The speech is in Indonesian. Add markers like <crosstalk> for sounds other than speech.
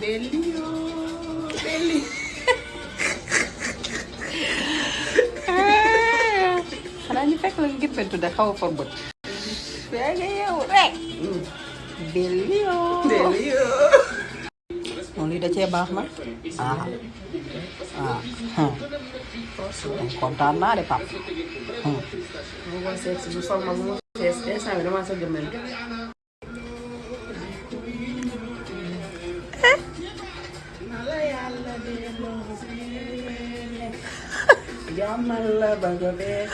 Belio, Beli. xanaa ñu fekk la ngir pentu da xaw a forbot. Belio. Da ah ah. kontaan naa de papa. bu ko ma. Yamala <laughs> Bhagavad.